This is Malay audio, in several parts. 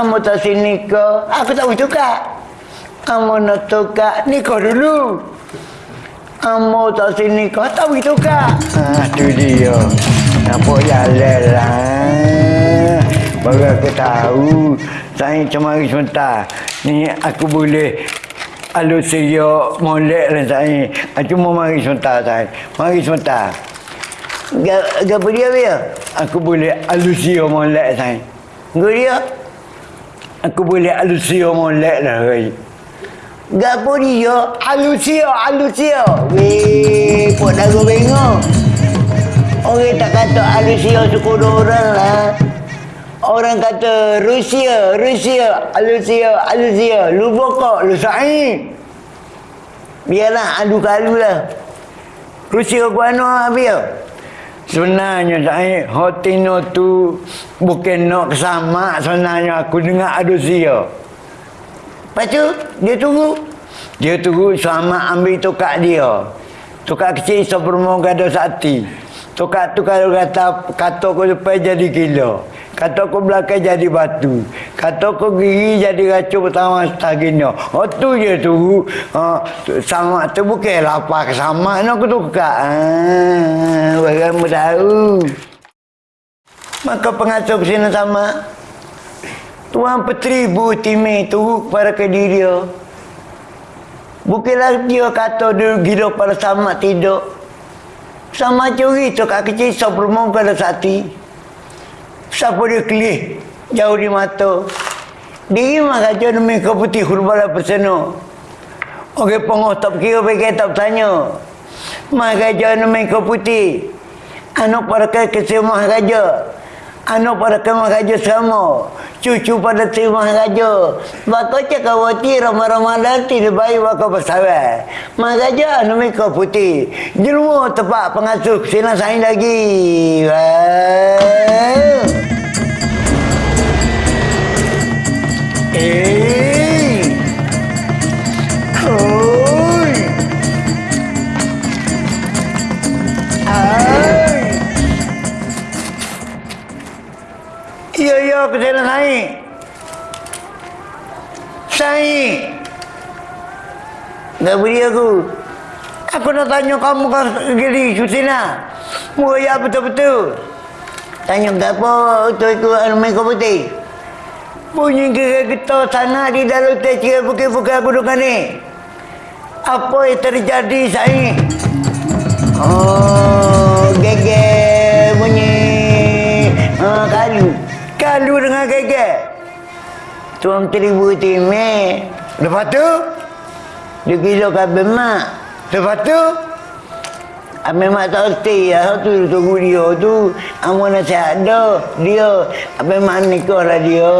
Kamu tak sini ke? Aku tak boleh tukar. Kamu nak tukar, nikah dulu. Kamu tak sini ke? Tak boleh tukar. Tu dia. Nampak jalan lah. Baru aku tahu. Saya cemari sebentar. Ni aku boleh alusia molek lah saya. Ah, Cuma mari sebentar saya. Mari sebentar. Gapa dia dia? Aku boleh alusia molek saya. Gapa dia? Aku boleh alusia molek lah saya. Gapo dia? Alusia, alusia. Weh, pok dagu bengong. Orang tak kata alusia suku orang lah. Orang kata Rusia, Rusia, alusia, alusia. Lu bokok, lu sa'i. Biarlah adu kalu lah. Rusia kuano biar. Sebenarnya saya Hotino tu bukan nak kesama sebenarnya aku dengar alusia. Lepas tu, dia tunggu. Dia tunggu sama ambil tukar dia. Tukar kecil seperempat gada sakti. Tukar tu kalau kata kata aku depan jadi kilo. Kata aku belakang jadi batu. Kata aku gigi jadi racun pertama setagino. Oh tu je tu. Ha, sama tu bukan lapar sama. Nak aku tukar. Ah, bagaimana tahu. Maka pengasuh kesini sama. Tuan Petri Bu Timi tu kepada ke diri dia. Bukanlah dia kata dia gila pada sama tidur. Sama curi tu kat kecil sebelum pada sati. Siapa dia kelih jauh di mata. Diri mah kata demi kau putih hurbala perseno. Okey pengoh tak kira pergi tak tanya. Maka kata demi kau putih. Anak pada kesemah raja. Anak pada kemah raja sama. Cucu pada terima raja. Bako cakap wati ramah-ramah nanti dia bayi bako bersawai. Mak raja anu kau putih. Jelma tempat pengasuh sini saya lagi. Wow. Ya, ya, ke sana naik. Naik. Tak beri aku. Aku nak tanya kamu kan gili Susina. Muka ya betul-betul. Tanya apa tu ikut rumah kau putih. Bunyi kita sana di dalam bukan-bukan aku dengan ni. Apa yang terjadi saya? Oh, gege bunyi. Ha, kalu. Kalu dengan gege. Tuan teribu timeh. Lepas tu, dia gila kabel mak. Lepas tu, Ambil mak tak erti ya, tu tunggu dia tu. Amu nasihat dah, dia. Ambil mak nikah lah dia.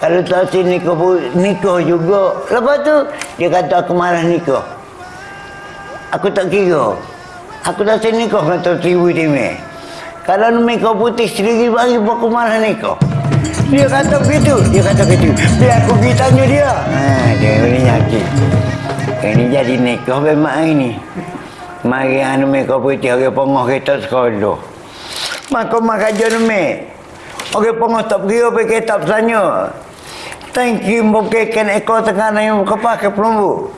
Kalau tak si nikah pun, nikah juga. Lepas tu, dia kata aku marah nikah. Aku tak kira. Aku tak si nikah kata tribu timeh. Kalau nikah putih sendiri bagi aku marah nikah. Dia kata begitu, dia kata begitu. Biar aku pergi tanya dia. Ha, dia boleh nyakit. Ini jadi nikah memang ini. Mari anu mereka putih orang pengoh kita sekolah. Maka maka jenme. Orang pengoh tak pergi apa kita tanya. Thank you bukan ekor tengah yang kepak ke pelumbu.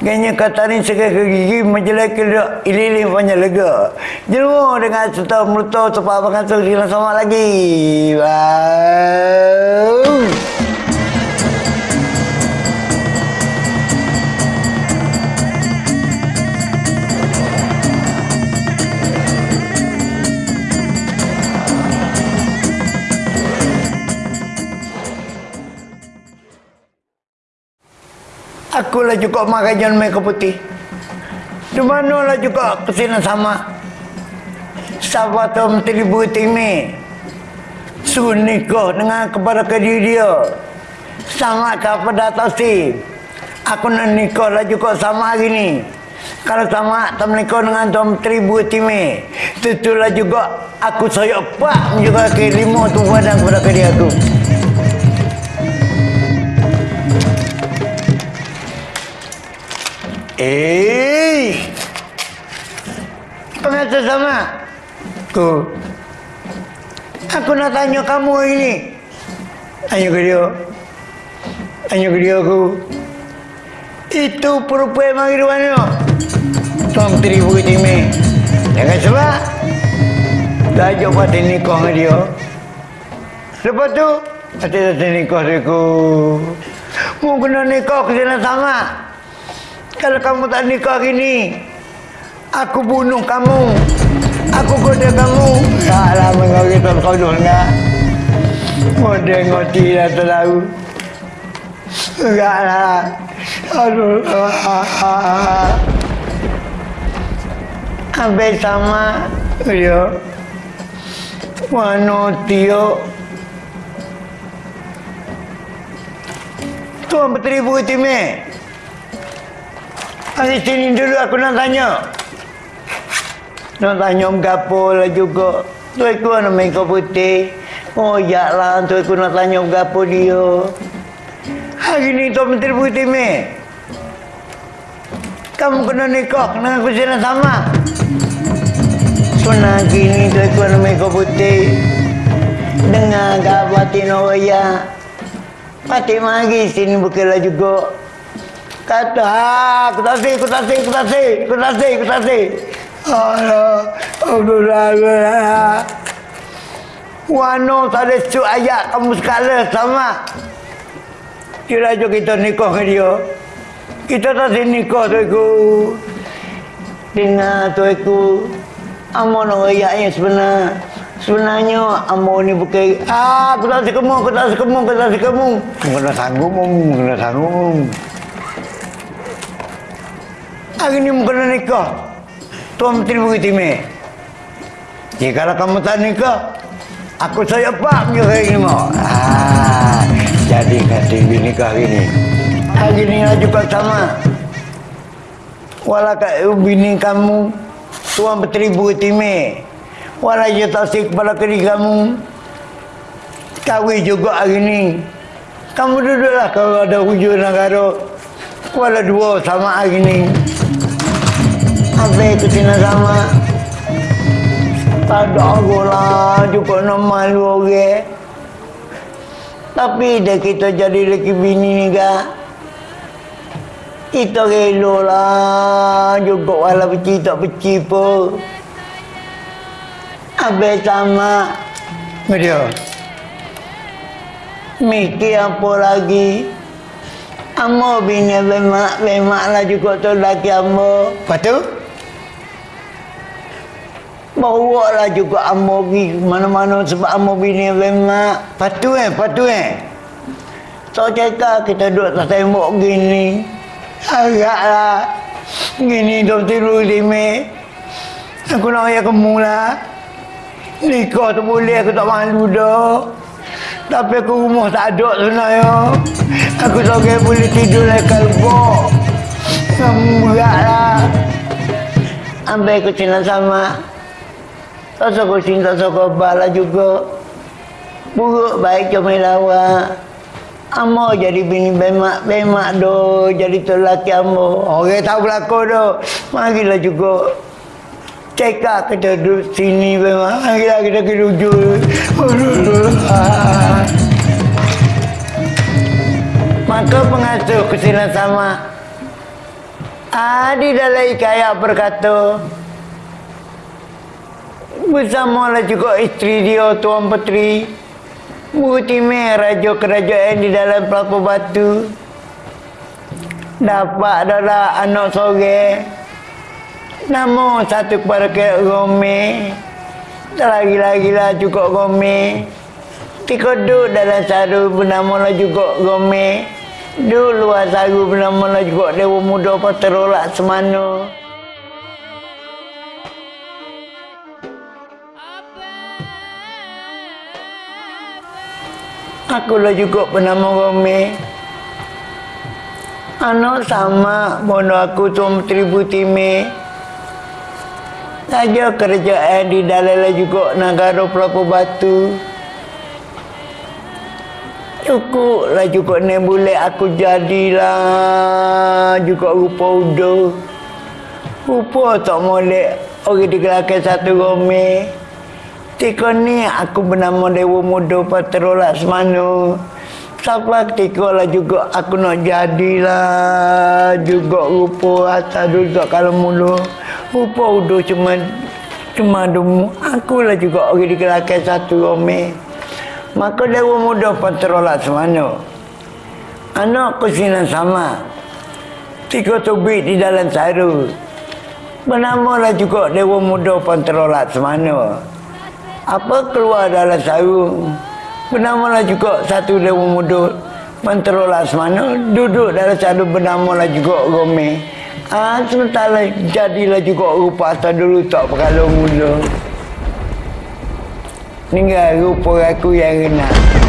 Ganya kata ni ke gigi menjelek ke ililin punya lega. Jelma dengan serta meluto tepat tu sila sama lagi. Wow. Akulah juga makan mereka putih. Di manalah juga kesini sama. Sahabat tu menteri putih ni. Suruh nikah dengan kepada kediri dia. Sama kepada tasi. Aku nak nikah lah juga sama hari ni. Kalau sama tak menikah dengan Tuan Menteri Putih ni. Tentulah juga aku saya pak juga ke lima tu badan kepada kediri aku. Eh, pengatur sama. Ku. Aku nak tanya kamu ini. Ayo ke dia. Ayo ke dia aku. Itu perempuan mari di mana? Tuan Menteri Bukit Timur. Jangan sebab. Dah ajak pada nikah dengan dia. Lepas tu, hati-hati nikah dia aku. Mau kena nikah ke sana sama. Kalau kamu tak nikah gini, aku bunuh kamu. Aku goda kamu. Tak lah mengau kita kau nak. Mode ngoti dah terlalu. Enggak lah. Aduh. Habis sama dia. Wano tio. Tuan Menteri Bukit Timur. Hari sini dulu aku nak tanya. Nak tanya om gapo lah juga. Tu aku nak main kau putih. Oh ya lah tu aku nak tanya om gapo dia. Hari ni Tuan Menteri Bukit Timur. Kamu kena nikah dengan aku sini sama. Sunah gini tu aku nak main kau putih. Dengar gabatin orang ya. Mati mari sini bukanlah juga. Kata, ha, aku tak sih, aku tak sih, aku tak sih, aku tak sih, aku tak sih. Allah, Allah. Wano tak ada su ayat kamu sekala sama. Kira jo kita nikah dengan dia. Kita tak sih nikah tu aku. Dengar tu aku. Amon orang ayatnya sebenar. Sebenarnya Ambo ni bukan ah aku tak sekemu, aku tak sekemu, aku tak sekemu. Kena sanggup, kena sanggup. Hari ni kena nikah. Tuan Menteri Bukit Timur. Ya kalau kamu tak nikah, aku saya pak punya hari ni mau. Ah, jadi kata nikah hari ni. Hari ni lah juga sama. Walau kat bini kamu, Tuan Menteri Timur. Walau dia tasik kepada kiri kamu. Kahwin juga hari ni. Kamu duduklah kalau ada hujung negara. Walau dua sama hari ni. Apa itu tina sama? Tak ada lah juga nak malu orang. Tapi dah kita jadi lelaki bini ni kak. Kita rela lah juga walau peci tak peci pun. Habis sama dia. Mikir apa lagi? Amo bini bemak, bemak lah juga tu laki amo. Lepas tu? Bawa lah juga amo pergi mana-mana sebab amo bini bemak. Lepas tu eh, lepas tu eh. So cakap kita duduk tak tembok gini. Agaklah. Gini duk tiru lima. Aku nak ayah kamu lah. Nikah tu boleh aku tak malu dah. Tapi aku rumah tak ada sebenarnya. Aku seorang boleh tidur dalam kalbok. Kamu berat lah. Ambil aku cina sama. Tak suka tak suka bala juga. Buruk baik cuma lawa. Amo jadi bini bemak, bemak do jadi tu laki amo. Orang tahu berlaku do. Marilah juga cekak kita duduk sini memang kita kita ke maka pengasuh kesilan sama Adi dalam ikaya berkata bersama lah juga isteri dia Tuan Petri Mutime Raja Kerajaan di dalam pelaku batu dapat adalah anak sore Namo satu kepada ke Rome. Lagi-lagi lah juga Rome. Tika duduk dalam saru bernama lah juga Rome. Duduk luar saru bernama lah juga Dewa Muda Paterolak semana. Aku lah juga bernama Rome. Anak sama bono aku tu Menteri Timur saja kerajaan di dalam juga negara Pelaku Batu. Cukuplah juga ni boleh aku jadilah juga rupa udah. Rupa tak boleh orang digelakkan satu rome. Ketika ni aku bernama Dewa Muda Patrola Semana. Sampai ketika lah juga aku nak jadilah juga rupa atas juga kalau mulu. Rupa udah cuma cuma demu. Aku lah juga orang di satu ome. Maka Dewa Muda Patrola Semana. Anak kusinan sama. Tiga tubik di dalam saru. Bernamalah juga Dewa Muda Patrola Semana apa keluar dalam sarung? Bernamalah juga satu dewa muda. Menterolah semana duduk dalam satu bernamalah juga Rome ah sementara jadilah juga rupa atas dulu tak perkala muda. Tinggal rupa aku yang renang